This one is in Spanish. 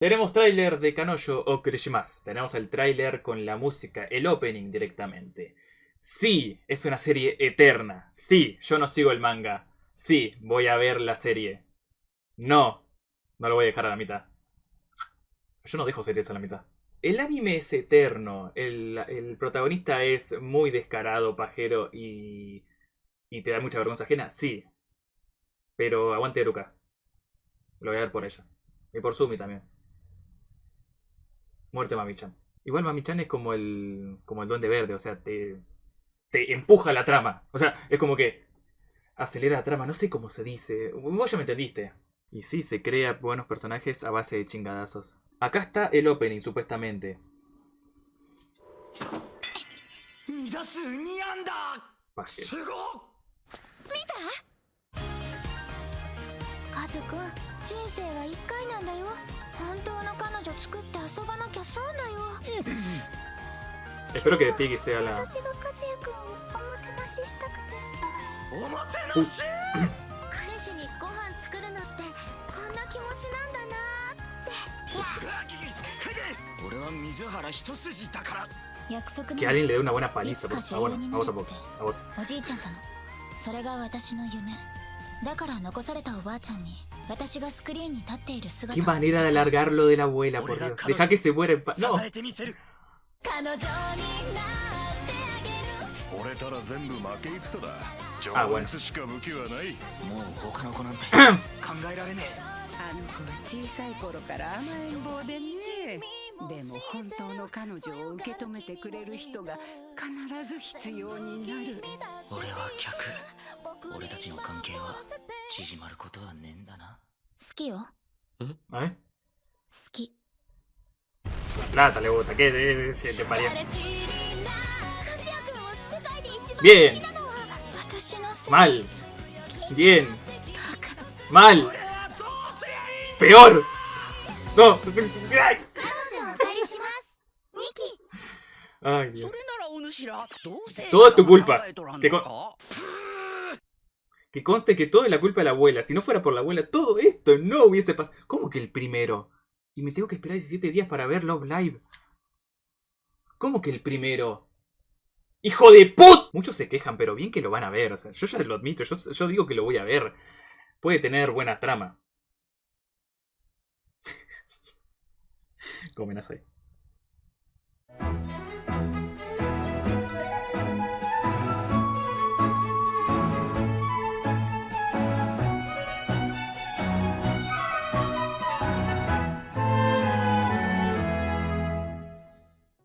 Tenemos tráiler de Kanojo o Kurishimasu. Tenemos el tráiler con la música, el opening directamente. Sí, es una serie eterna. Sí, yo no sigo el manga. Sí, voy a ver la serie. No, no lo voy a dejar a la mitad. Yo no dejo series a la mitad. El anime es eterno. El, el protagonista es muy descarado, pajero y. y te da mucha vergüenza ajena. Sí. Pero aguante Eruka. Lo voy a ver por ella. Y por Sumi también. Muerte Mami-chan. Igual Mami-chan es como el. como el duende verde, o sea, te. te empuja la trama. O sea, es como que. acelera la trama, no sé cómo se dice. Vos ya me entendiste. Y sí, se crea buenos personajes a base de chingadazos. Acá está el opening, supuestamente. 2ズくん人生は1回なんだよ本当の彼女作って遊ばなきゃ損だよ Espero que Piggy sea la... Que alguien le dé una buena paliza, por favor. A vos tampoco. A vos. それが私の夢。だから残されたおばあちゃんに私がスクリーンに立っている姿 Qué manera de alargar lo de la abuela, por Dios. Deja que se muera en paz. 支 No. えてみせる彼女になってあげる折れたら全部負け戦だ情熱しか武器はない.もう他の子なんて考えられねあの子は小さい頃から甘えん坊でねでも本当の彼女を受け止めてくれる人が必ず必要になる俺は客俺たちの関係は縮まることはねえんだな好きよえ？好き plata le gusta, ¿qué de siete María? Bien. Mal. Bien. Mal. Peor. No. Ay, Dios. Todo tu culpa. Que, conste que todo es la culpa de la abuela. Si no fuera por la abuela, todo esto no hubiese pasado. ¿Cómo que el primero? Y me tengo que esperar 17 días para ver Love Live. ¿Cómo que el primero? ¡Hijo de put! Muchos se quejan, pero bien que lo van a ver. Yo ya lo admito, yo, digo que lo voy a ver. Puede tener buena trama. Comen ahí.